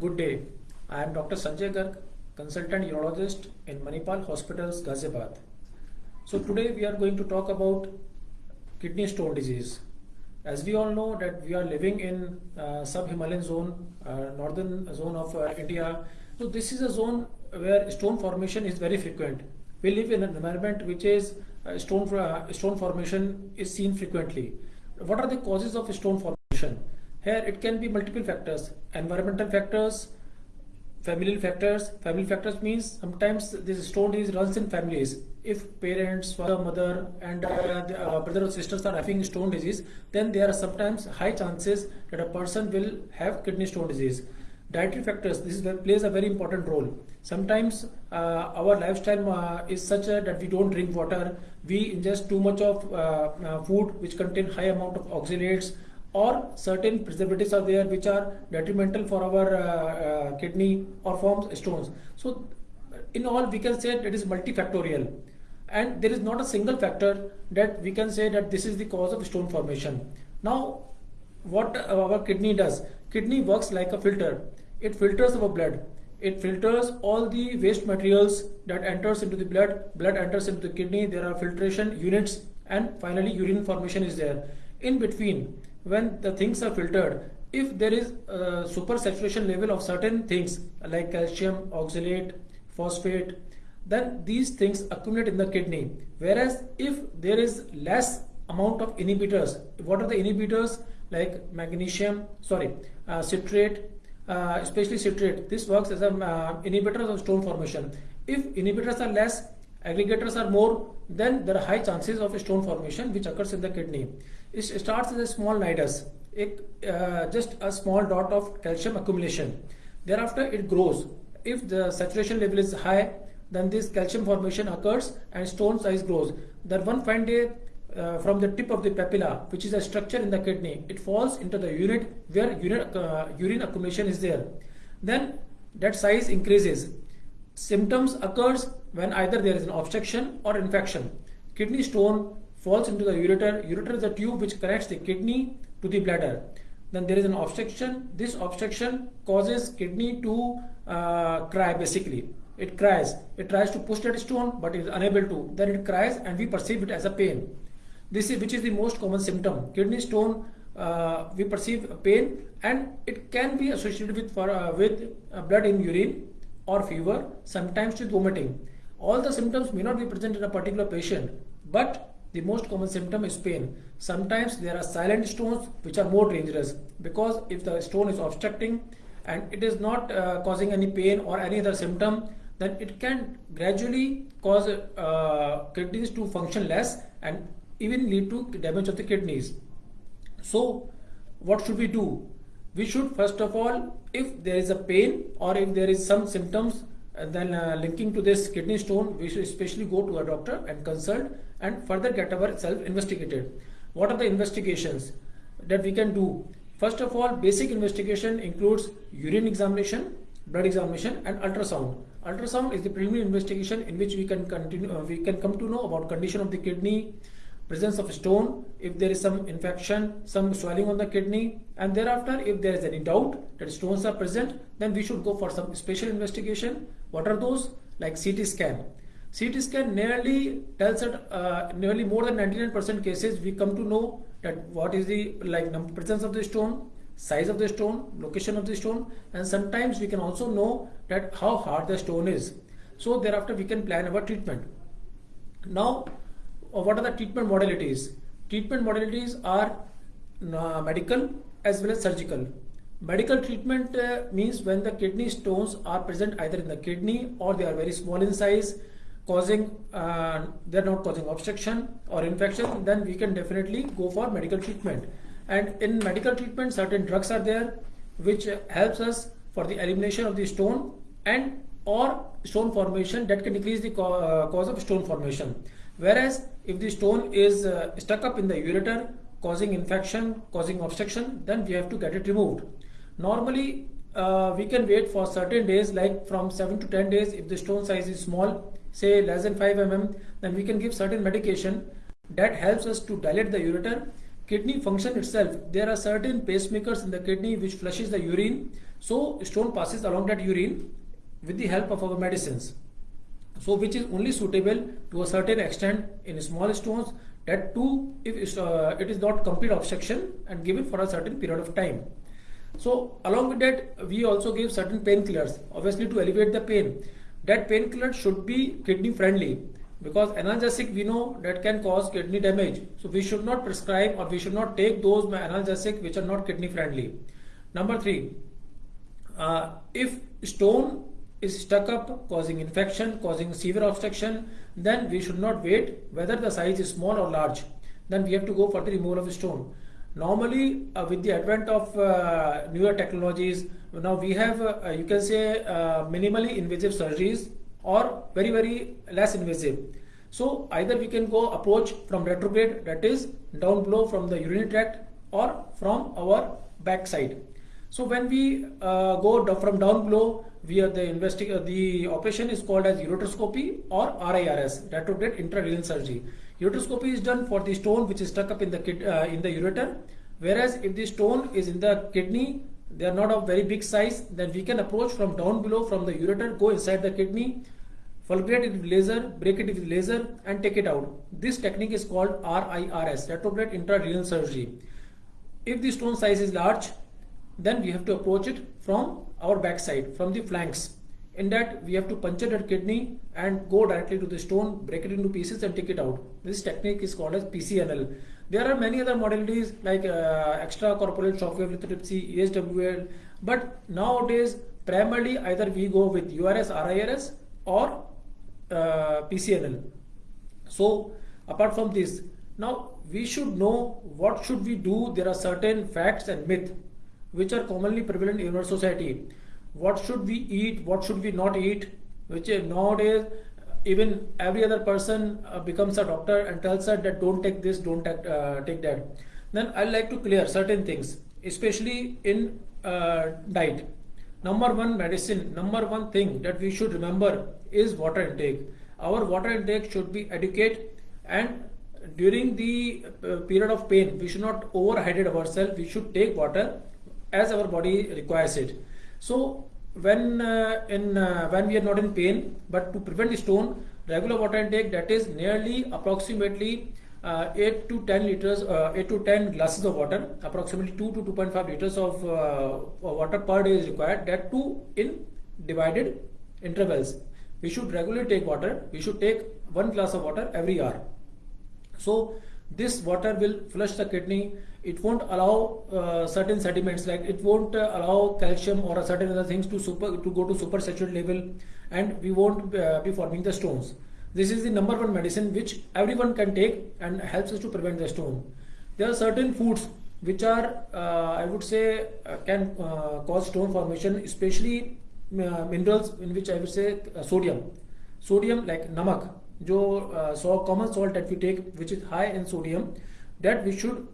Good day. I am Dr. Sanjay Garg, consultant urologist in Manipal Hospitals, Ghaziabad. So today we are going to talk about kidney stone disease. As we all know that we are living in uh, sub-Himalayan zone, uh, northern zone of uh, India. So this is a zone where stone formation is very frequent. We live in an environment which is uh, stone, uh, stone formation is seen frequently. What are the causes of stone formation? Here it can be multiple factors, environmental factors, familial factors. Family factors means sometimes this stone disease runs in families. If parents, father, mother and uh, the, uh, brother or sisters are having stone disease, then there are sometimes high chances that a person will have kidney stone disease dietary factors this is plays a very important role sometimes uh, our lifestyle uh, is such a, that we don't drink water we ingest too much of uh, uh food which contain high amount of oxalates or certain preservatives are there which are detrimental for our uh, uh, kidney or forms stones. So in all we can say it is multifactorial. And there is not a single factor that we can say that this is the cause of stone formation. Now what our kidney does kidney works like a filter. It filters our blood. It filters all the waste materials that enters into the blood. Blood enters into the kidney. There are filtration units. And finally urine formation is there. In between when the things are filtered if there is a super saturation level of certain things like calcium oxalate phosphate then these things accumulate in the kidney whereas if there is less amount of inhibitors what are the inhibitors like magnesium sorry uh, citrate uh, especially citrate. This works as an uh, inhibitor of stone formation. If inhibitors are less, aggregators are more, then there are high chances of a stone formation which occurs in the kidney. It starts as a small nidus, uh, just a small dot of calcium accumulation. Thereafter it grows. If the saturation level is high, then this calcium formation occurs and stone size grows. Then one fine day uh, from the tip of the papilla, which is a structure in the kidney, it falls into the unit where urine, uh, urine accumulation is there. Then that size increases. Symptoms occurs when either there is an obstruction or infection. Kidney stone falls into the ureter. Ureter is a tube which connects the kidney to the bladder. Then there is an obstruction. This obstruction causes kidney to uh, cry basically. It cries. It tries to push that stone but is unable to. Then it cries and we perceive it as a pain. This is which is the most common symptom. Kidney stone, uh, we perceive pain and it can be associated with, for, uh, with uh, blood in urine or fever, sometimes with vomiting. All the symptoms may not be present in a particular patient, but the most common symptom is pain. Sometimes there are silent stones which are more dangerous because if the stone is obstructing and it is not uh, causing any pain or any other symptom, then it can gradually cause uh, kidneys to function less and even lead to damage of the kidneys. So what should we do? We should first of all, if there is a pain or if there is some symptoms uh, then uh, linking to this kidney stone, we should especially go to a doctor and consult and further get ourselves investigated. What are the investigations that we can do? First of all, basic investigation includes urine examination, blood examination and ultrasound. Ultrasound is the preliminary investigation in which we can continue, uh, we can come to know about condition of the kidney, presence of stone, if there is some infection, some swelling on the kidney, and thereafter if there is any doubt that stones are present, then we should go for some special investigation. What are those? Like CT scan. CT scan nearly tells that uh, nearly more than 99% cases we come to know that what is the like presence of the stone, size of the stone, location of the stone, and sometimes we can also know that how hard the stone is. So thereafter we can plan our treatment. Now what are the treatment modalities? Treatment modalities are uh, medical as well as surgical. Medical treatment uh, means when the kidney stones are present either in the kidney or they are very small in size, causing uh, they're not causing obstruction or infection, then we can definitely go for medical treatment. And in medical treatment, certain drugs are there which helps us for the elimination of the stone and or stone formation that can decrease the uh, cause of stone formation. Whereas if the stone is uh, stuck up in the ureter causing infection, causing obstruction, then we have to get it removed. Normally, uh, we can wait for certain days like from 7 to 10 days if the stone size is small, say less than 5 mm, then we can give certain medication that helps us to dilate the ureter kidney function itself, there are certain pacemakers in the kidney which flushes the urine. So stone passes along that urine with the help of our medicines. So which is only suitable to a certain extent in small stones that too if uh, it is not complete obstruction and given for a certain period of time. So along with that we also give certain painkillers obviously to alleviate the pain. That painkiller should be kidney friendly because analgesic we know that can cause kidney damage. So we should not prescribe or we should not take those analgesic which are not kidney friendly. Number three uh, if stone is stuck up causing infection causing severe obstruction then we should not wait whether the size is small or large. Then we have to go for the removal of the stone normally uh, with the advent of uh, newer technologies now we have uh, you can say uh, minimally invasive surgeries or very very less invasive. So either we can go approach from retrograde that is down below from the urinary tract or from our back side so when we uh, go from down below we are the uh, the operation is called as ureteroscopy or RIRS retrograde intrarenal surgery ureteroscopy is done for the stone which is stuck up in the kid, uh, in the ureter. Whereas if the stone is in the kidney they are not of very big size then we can approach from down below from the ureter go inside the kidney fulgurate it with laser break it with laser and take it out. This technique is called RIRS retrograde intrarenal surgery. If the stone size is large then we have to approach it from our backside from the flanks in that we have to puncture that kidney and go directly to the stone break it into pieces and take it out this technique is called as PCNL there are many other modalities like uh, extracorporeal shockwave lithotripsy, ESWL, but nowadays primarily either we go with URS, RIRS or uh, PCNL. So apart from this, now we should know what should we do. There are certain facts and myths which are commonly prevalent in our society. What should we eat? What should we not eat? Which nowadays even every other person uh, becomes a doctor and tells her that don't take this, don't take, uh, take that. Then I like to clear certain things, especially in uh, diet. Number one medicine, number one thing that we should remember is water intake. Our water intake should be adequate and during the uh, period of pain, we should not overhydrate ourselves. We should take water as our body requires it. So when uh, in uh, when we are not in pain but to prevent the stone regular water intake that is nearly approximately uh, 8 to 10 liters uh, 8 to 10 glasses of water approximately 2 to 2.5 liters of uh, water per day is required that too in divided intervals. We should regularly take water. We should take one glass of water every hour. So this water will flush the kidney. It won't allow uh, certain sediments like it won't uh, allow calcium or certain other things to super to go to super saturated level and we won't uh, be forming the stones. This is the number one medicine which everyone can take and helps us to prevent the stone. There are certain foods which are uh, i would say uh, can uh, cause stone formation especially minerals in which i would say sodium. Sodium like namak जो so common salt that we take which is high in sodium that we should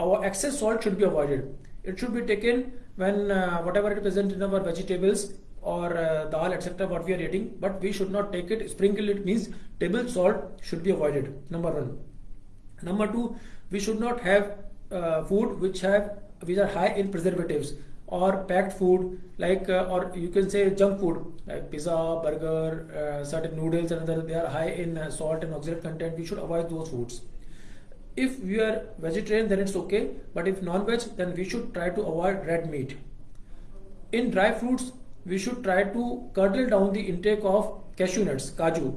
our excess salt should be avoided. It should be taken when uh, whatever it is present in our vegetables or uh, dal etc. what we are eating, but we should not take it. Sprinkle it means table salt should be avoided. Number one. Number two, we should not have uh, food which have which are high in preservatives और packed food like और you can say junk food like pizza burger certain noodles and other they are high in salt and oxygen content we should avoid those foods if you are vegetarian then it's okay but if non veg then we should try to avoid red meat in dry fruits we should try to curtail down the intake of cashew nuts काजू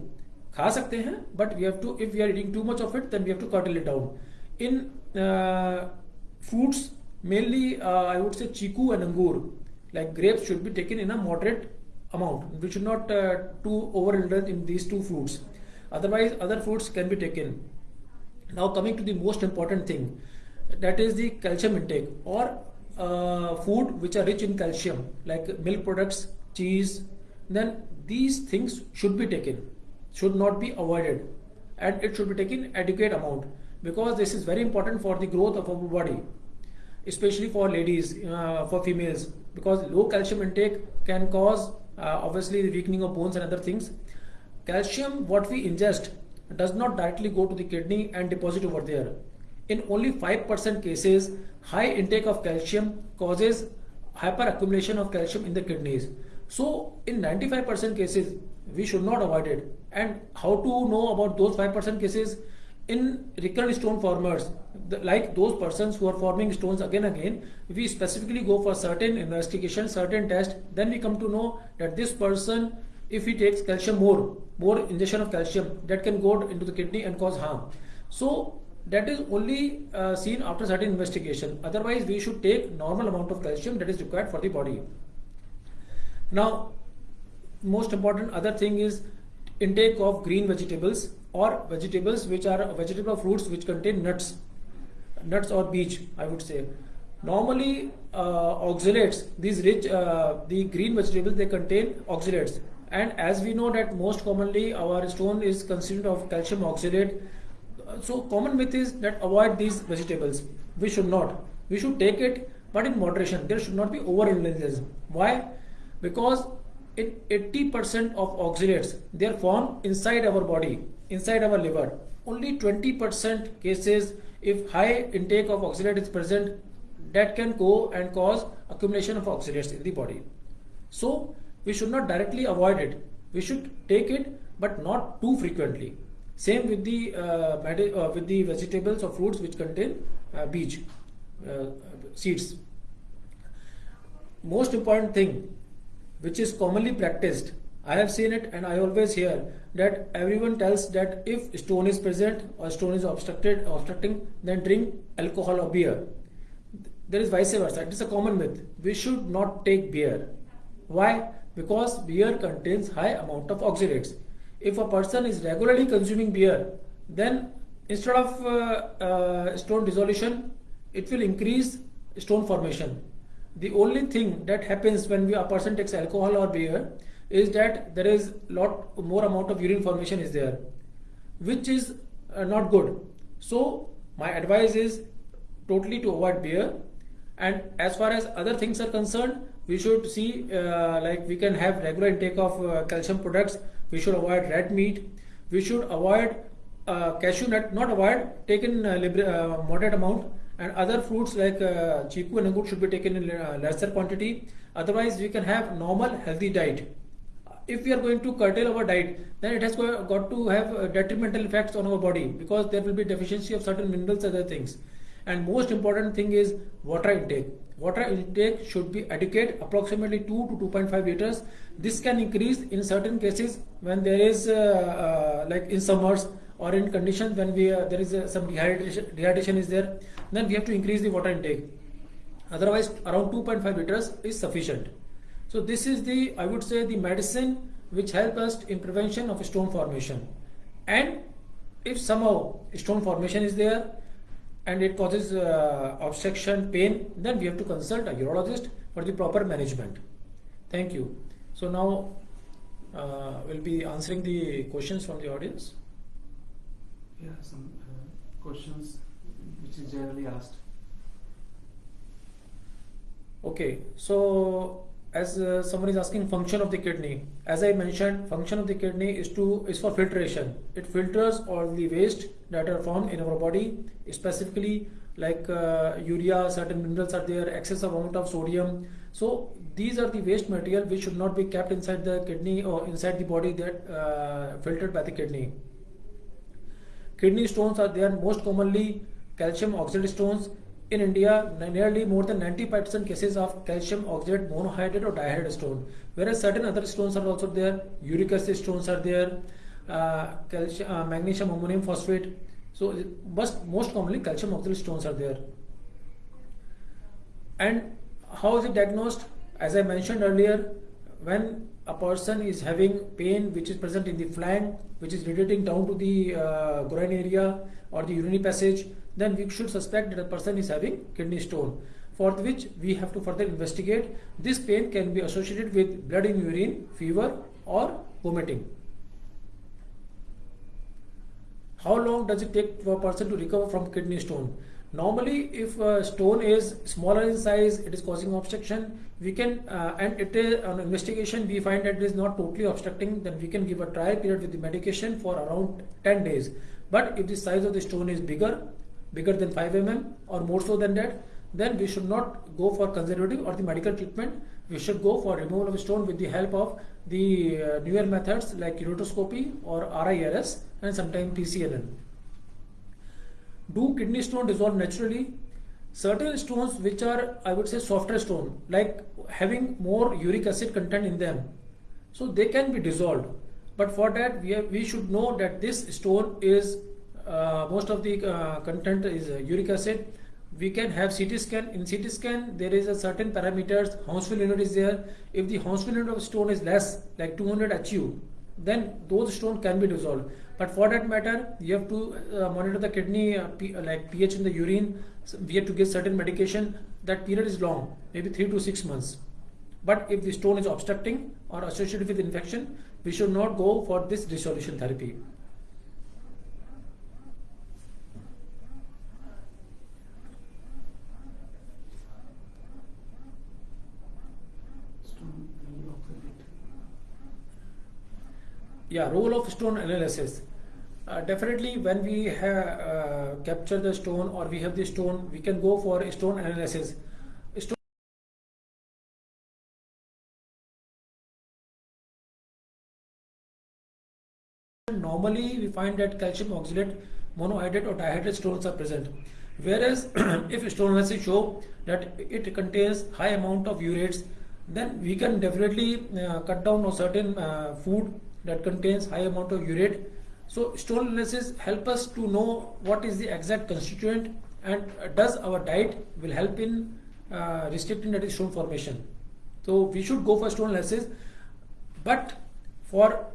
खा सकते हैं but we have to if we are eating too much of it then we have to curtail it down in foods mainly uh, I would say chiku and angur. Like grapes should be taken in a moderate amount. We should not uh, too overindulge in these two fruits. Otherwise other fruits can be taken. Now coming to the most important thing that is the calcium intake or uh, food which are rich in calcium like milk products cheese. Then these things should be taken should not be avoided and it should be taken adequate amount because this is very important for the growth of our body especially for ladies, uh, for females, because low calcium intake can cause uh, obviously the weakening of bones and other things. Calcium, what we ingest, does not directly go to the kidney and deposit over there. in only 5% cases, high intake of calcium causes hyperaccumulation of calcium in the kidneys. So in 95% cases, we should not avoid it. And how to know about those 5% cases? In recurrent stone formers, the, like those persons who are forming stones again and again, we specifically go for certain investigation, certain test. Then we come to know that this person, if he takes calcium more, more ingestion of calcium, that can go into the kidney and cause harm. So that is only uh, seen after certain investigation. Otherwise, we should take normal amount of calcium that is required for the body. Now, most important other thing is intake of green vegetables or vegetables which are vegetable fruits which contain nuts, nuts or beech, I would say. Normally, uh, oxalates, these rich, uh, the green vegetables, they contain oxalates. And as we know that most commonly our stone is consumed of calcium oxalate. So common myth is that avoid these vegetables. We should not. We should take it, but in moderation. There should not be overindulgence. Why? Because in 80% of oxalates they are formed inside our body inside our liver. Only 20% cases if high intake of oxalate is present that can go and cause accumulation of oxalates in the body. So we should not directly avoid it. We should take it but not too frequently. Same with the uh, uh, with the vegetables or fruits which contain uh, beech uh, seeds. Most important thing which is commonly practiced. I have seen it and I always hear that everyone tells that if stone is present or stone is obstructed obstructing then drink alcohol or beer. There is vice versa. It is a common myth. We should not take beer. Why? Because beer contains high amount of oxalates. If a person is regularly consuming beer, then instead of uh, uh, stone dissolution, it will increase stone formation the only thing that happens when we, a person takes alcohol or beer is that there is a lot more amount of urine formation is there which is uh, not good. So my advice is totally to avoid beer. And as far as other things are concerned we should see uh, like we can have regular intake of uh, calcium products. We should avoid red meat. We should avoid uh, cashew nut not avoid take in uh, uh, moderate amount. And other fruits like uh, chiku and angur should be taken in lesser quantity. Otherwise, we can have normal healthy diet. If we are going to curtail our diet, then it has got to have uh, detrimental effects on our body because there will be deficiency of certain minerals and other things. And most important thing is water intake. Water intake should be adequate, approximately 2 to 2.5 liters. This can increase in certain cases when there is, uh, uh, like in summers, or in conditions when we uh, there is uh, some dehydration, dehydration is there then we have to increase the water intake otherwise around 2.5 liters is sufficient so this is the i would say the medicine which help us in prevention of stone formation. And if somehow stone formation is there and it causes uh, obstruction pain then we have to consult a urologist for the proper management. Thank you. So now uh, we'll be answering the questions from the audience. Yeah, some uh, questions which is generally asked. Okay, so as uh, someone is asking function of the kidney, as I mentioned, function of the kidney is to is for filtration. It filters all the waste that are formed in our body, specifically like uh, urea, certain minerals are there, excessive amount of sodium. So these are the waste material which should not be kept inside the kidney or inside the body that uh, filtered by the kidney. Kidney stones are there most commonly calcium oxalate stones. In India, nearly more than 95% cases of calcium oxalate monohydrate or dihydrate stone. Whereas certain other stones are also there. Uric acid stones are there. Uh, calcium, uh, magnesium ammonium phosphate. So, most, most commonly calcium oxalate stones are there. And how is it diagnosed? As I mentioned earlier, when a person is having pain which is present in the flank, which is radiating down to the uh, groin area or the urinary passage, then we should suspect that a person is having kidney stone for which we have to further investigate. This pain can be associated with blood in urine, fever or vomiting. How long does it take for a person to recover from kidney stone? Normally, if a stone is smaller in size, it is causing obstruction. We can, uh, and it is an investigation, we find that it is not totally obstructing, then we can give a trial period with the medication for around 10 days. But if the size of the stone is bigger, bigger than 5 mm or more so than that, then we should not go for conservative or the medical treatment. We should go for removal of stone with the help of the uh, newer methods like ureteroscopy or RIRS and sometimes PCNL. Do kidney stone dissolve naturally? Certain stones which are, I would say, softer stone, like having more uric acid content in them, so they can be dissolved. But for that, we, have, we should know that this stone is most of the uh, content is uh, uric acid. We can have CT scan. In CT scan, there is a certain parameters. Hounsfield unit is there. If the Hounsfield unit of stone is less, like 200 HU, then those stone can be dissolved. But for that matter, you have to uh, monitor the kidney uh, like pH in the urine. So we have to give certain medication. That period is long, maybe three to six months. But if the stone is obstructing or associated with infection, we should not go for this dissolution therapy. Stone, role of the bit. Yeah, role of stone analysis. Uh, definitely, when we have uh, capture the stone or we have the stone, we can go for stone analysis. Stone Normally, we find that calcium oxalate, monohydrate or dihydrate stones are present. Whereas, if stone analysis show that it contains high amount of urates, then we can definitely uh, cut down on certain uh, food that contains high amount of urate. So, stone analysis help us to know what is the exact constituent and does our diet will help in uh, restricting that stone formation. So, we should go for stone analysis, but for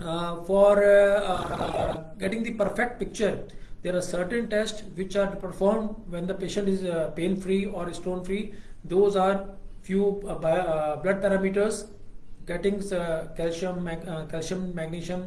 uh, for uh, uh, getting the perfect picture, there are certain tests which are performed when the patient is uh, pain free or stone free. Those are few uh, blood parameters, getting uh, calcium, mag- uh, calcium, magnesium,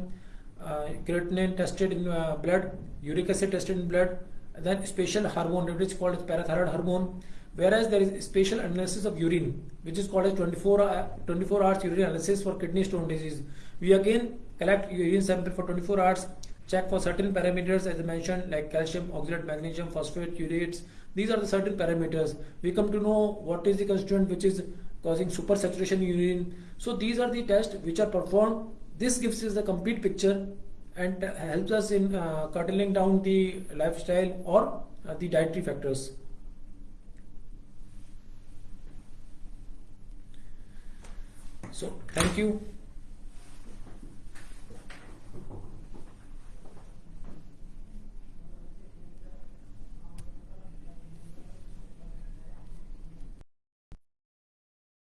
uh, creatinine tested in blood, uric acid tested in blood, then special hormone which is called as parathyroid hormone. Whereas there is special analysis of urine, which is called as 24, uh, 24 hours urine analysis for kidney stone disease. We again collect urine sample for 24 hours, check for certain parameters as I mentioned like calcium, oxalate, magnesium, phosphate, urates. These are the certain parameters. We come to know what is the constituent which is causing supersaturation in urine. So these are the tests which are performed. This gives us the complete picture and helps us in uh, curtailing down the lifestyle or uh, the dietary factors. So thank you.